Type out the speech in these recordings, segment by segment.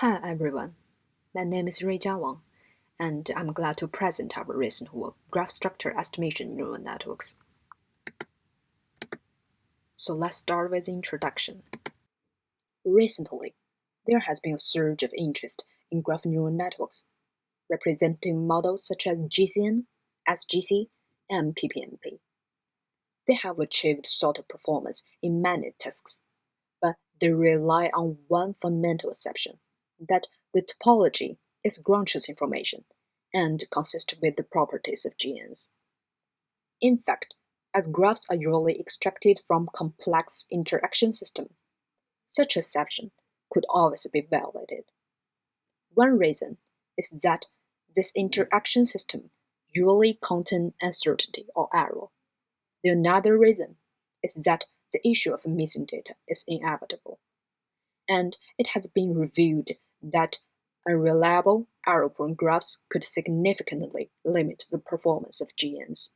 Hi everyone, my name is Ruijia Wang, and I'm glad to present our recent work, Graph Structure Estimation Neural Networks. So let's start with the introduction. Recently, there has been a surge of interest in graph neural networks, representing models such as GCN, SGC, and PPNP. They have achieved sort of performance in many tasks, but they rely on one fundamental assumption that the topology is truth information and consists with the properties of genes. In fact, as graphs are usually extracted from complex interaction system, such assumption could always be violated. One reason is that this interaction system usually contain uncertainty or error. The another reason is that the issue of missing data is inevitable, and it has been revealed that unreliable error-prone graphs could significantly limit the performance of GNNs.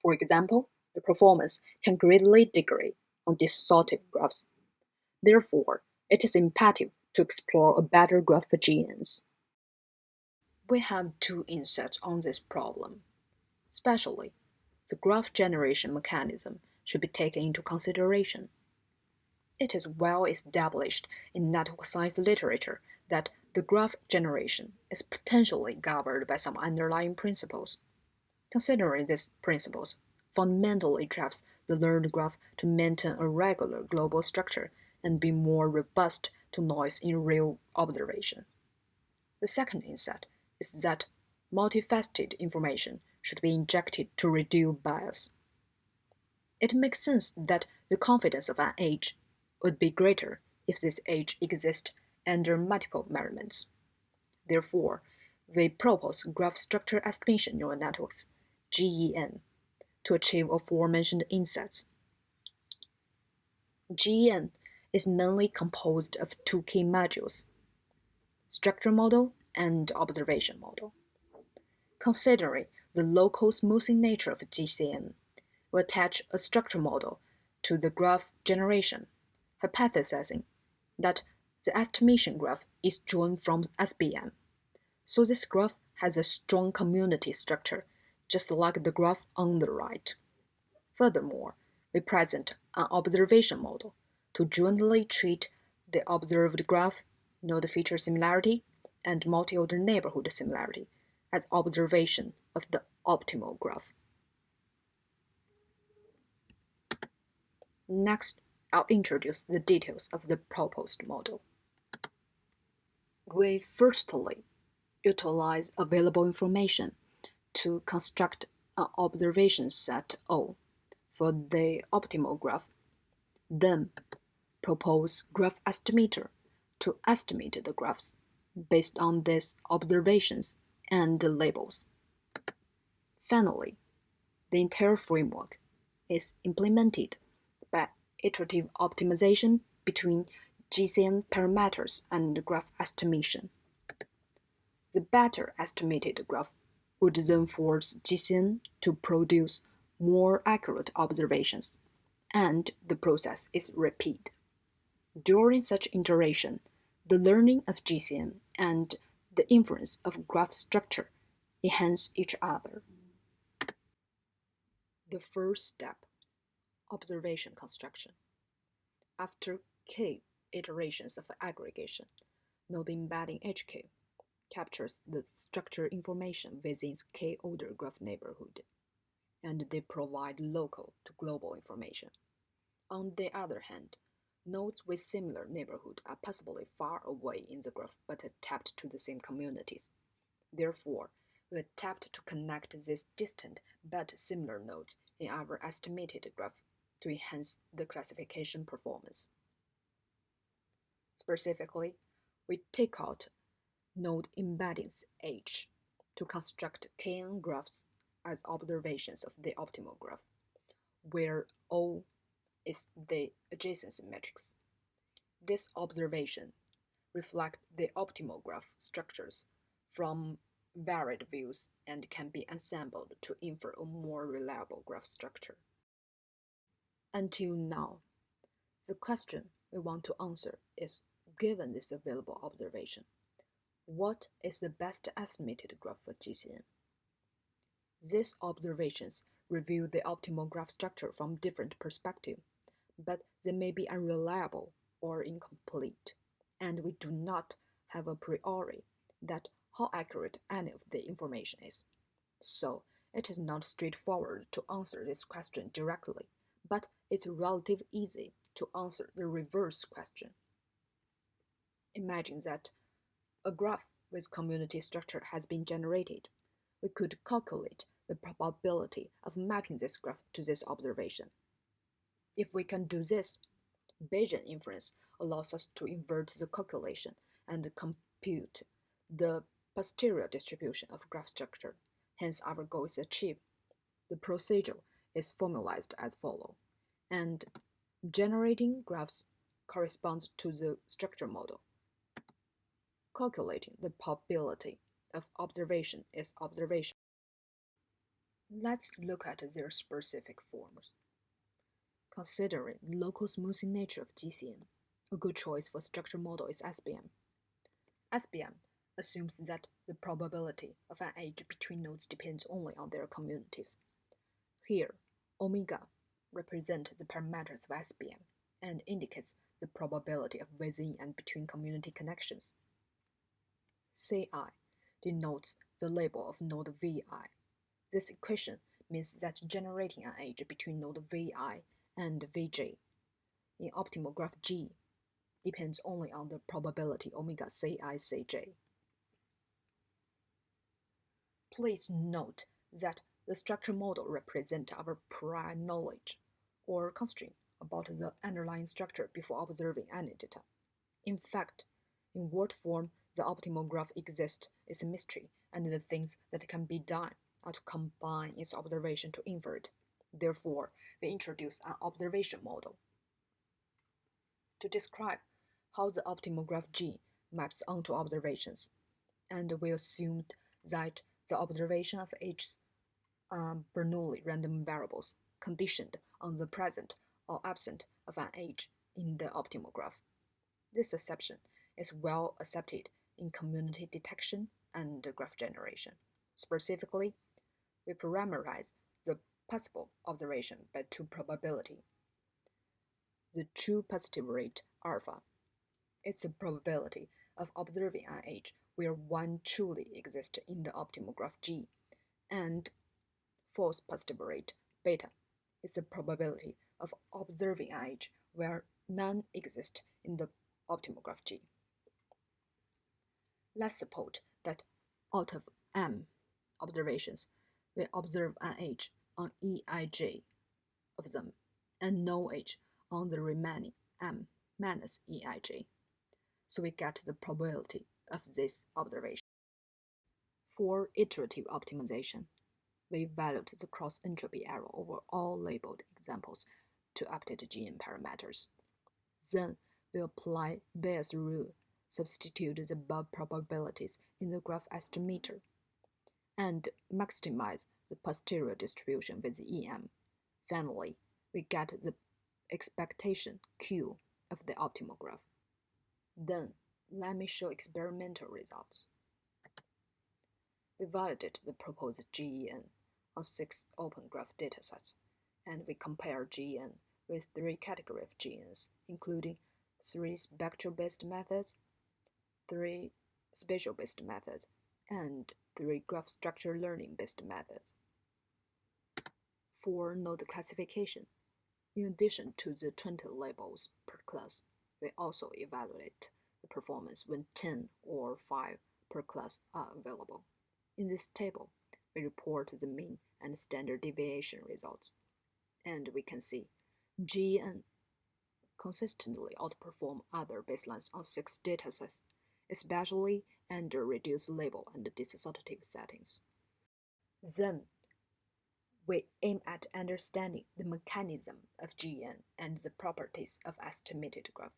For example, the performance can greatly degrade on distorted graphs. Therefore, it is imperative to explore a better graph for GNNs. We have two insights on this problem. Especially, the graph generation mechanism should be taken into consideration it is well established in network science literature that the graph generation is potentially governed by some underlying principles. Considering these principles fundamentally drives the learned graph to maintain a regular global structure and be more robust to noise in real observation. The second insight is that multifaceted information should be injected to reduce bias. It makes sense that the confidence of an edge would be greater if this age exists under multiple measurements. Therefore, we propose graph structure estimation neural networks, GEN, to achieve aforementioned insights. GEN is mainly composed of two key modules, structure model and observation model. Considering the local smoothing nature of GCN, we attach a structure model to the graph generation hypothesizing that the estimation graph is drawn from SBM. So this graph has a strong community structure, just like the graph on the right. Furthermore, we present an observation model to jointly treat the observed graph, node feature similarity, and multi-order neighborhood similarity as observation of the optimal graph. Next, I'll introduce the details of the proposed model. We firstly utilize available information to construct an observation set O for the optimal graph. Then propose graph estimator to estimate the graphs based on these observations and labels. Finally, the entire framework is implemented by iterative optimization between GCN parameters and graph estimation. The better estimated graph would then force GCN to produce more accurate observations, and the process is repeated. During such iteration, the learning of GCN and the inference of graph structure enhance each other. The first step observation construction. After k iterations of aggregation, node embedding HK captures the structure information within k-order graph neighborhood, and they provide local to global information. On the other hand, nodes with similar neighborhood are possibly far away in the graph but tapped to the same communities. Therefore, we attempt to connect these distant but similar nodes in our estimated graph to enhance the classification performance. Specifically, we take out node embeddings H to construct kNN graphs as observations of the optimal graph, where O is the adjacency matrix. This observation reflect the optimal graph structures from varied views and can be assembled to infer a more reliable graph structure. Until now, the question we want to answer is Given this available observation, what is the best estimated graph for GCN? These observations reveal the optimal graph structure from different perspectives, but they may be unreliable or incomplete, and we do not have a priori that how accurate any of the information is. So it is not straightforward to answer this question directly, but it's relatively easy to answer the reverse question. Imagine that a graph with community structure has been generated. We could calculate the probability of mapping this graph to this observation. If we can do this, Bayesian inference allows us to invert the calculation and compute the posterior distribution of graph structure. Hence, our goal is achieved. The procedure is formalized as follows, and generating graphs corresponds to the structure model. Calculating the probability of observation is observation. Let's look at their specific forms. Considering local smoothing nature of GCN, a good choice for structure model is SBM. SBM assumes that the probability of an edge between nodes depends only on their communities. Here, omega represents the parameters of SBM and indicates the probability of within and between community connections. Ci denotes the label of node Vi. This equation means that generating an edge between node Vi and Vj in optimal graph G depends only on the probability omega Ci Cj. Please note that the structure model represents our prior knowledge or constraint about the underlying structure before observing any data. In fact, in what form the optimal graph exists is a mystery, and the things that can be done are to combine its observation to invert. Therefore, we introduce an observation model. To describe how the optimal graph G maps onto observations, and we assumed that the observation of each um, Bernoulli random variables conditioned on the present or absent of an edge in the optimal graph. This assumption is well accepted in community detection and graph generation. Specifically, we parameterize the possible observation by two probability. The true positive rate alpha is the probability of observing an edge where one truly exists in the optimal graph G, and false positive rate beta is the probability of observing edge where none exist in the optimal graph G. Let's suppose that out of m observations, we observe an edge on Eij of them and no edge on the remaining m minus Eij. So we get the probability of this observation. For iterative optimization, we evaluate the cross entropy error over all labeled examples to update GN parameters. Then we apply Bayes' rule, substitute the above probabilities in the graph estimator, and maximize the posterior distribution with the EM. Finally, we get the expectation Q of the optimal graph. Then let me show experimental results. We validate the proposed GEN on six open graph datasets, and we compare GEN with three categories of GNNs, including three spectral-based methods, three spatial-based methods, and three graph structure learning-based methods. For node classification, in addition to the 20 labels per class, we also evaluate the performance when 10 or 5 per class are available. In this table, we report the mean and standard deviation results, and we can see GEN consistently outperform other baselines on six datasets, especially under reduced label and disassortative settings. Then, we aim at understanding the mechanism of GEN and the properties of estimated graph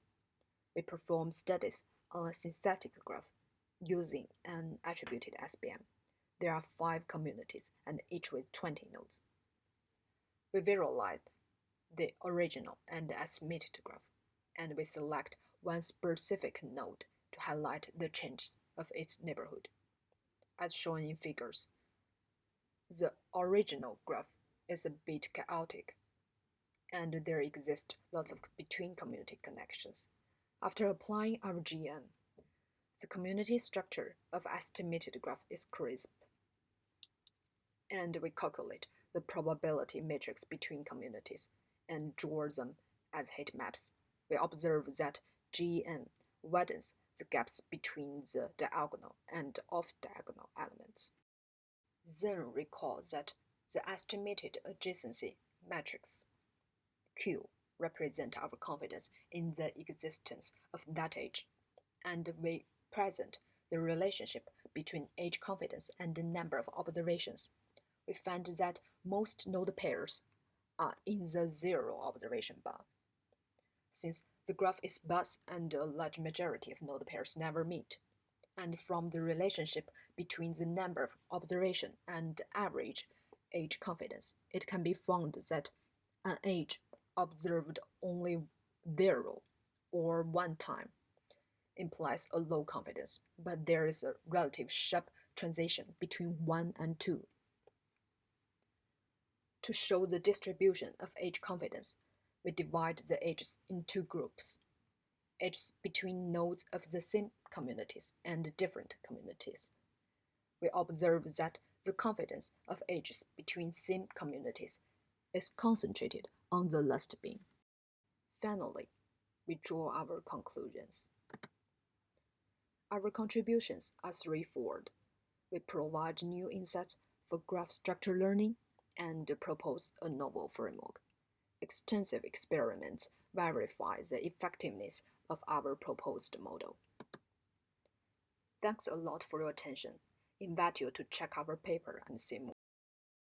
we perform studies on a synthetic graph using an attributed SBM. There are five communities and each with 20 nodes. We visualize the original and estimated graph, and we select one specific node to highlight the changes of its neighborhood. As shown in figures, the original graph is a bit chaotic, and there exist lots of between community connections. After applying our GEN, the community structure of estimated graph is crisp, and we calculate the probability matrix between communities and draw them as heat maps. We observe that GEN widens the gaps between the diagonal and off-diagonal elements. Then recall that the estimated adjacency matrix Q represent our confidence in the existence of that edge, and we present the relationship between edge confidence and the number of observations. We find that most node pairs are in the zero observation bar. Since the graph is sparse and a large majority of node pairs never meet, and from the relationship between the number of observation and average age confidence, it can be found that an age observed only zero or one time implies a low confidence, but there is a relative sharp transition between 1 and 2. To show the distribution of edge confidence, we divide the edges in two groups. Edges between nodes of the same communities and different communities. We observe that the confidence of edges between same communities is concentrated on the last bin. Finally, we draw our conclusions. Our contributions are threefold. We provide new insights for graph structure learning and propose a novel framework. Extensive experiments verify the effectiveness of our proposed model. Thanks a lot for your attention. Invite you to check our paper and see more.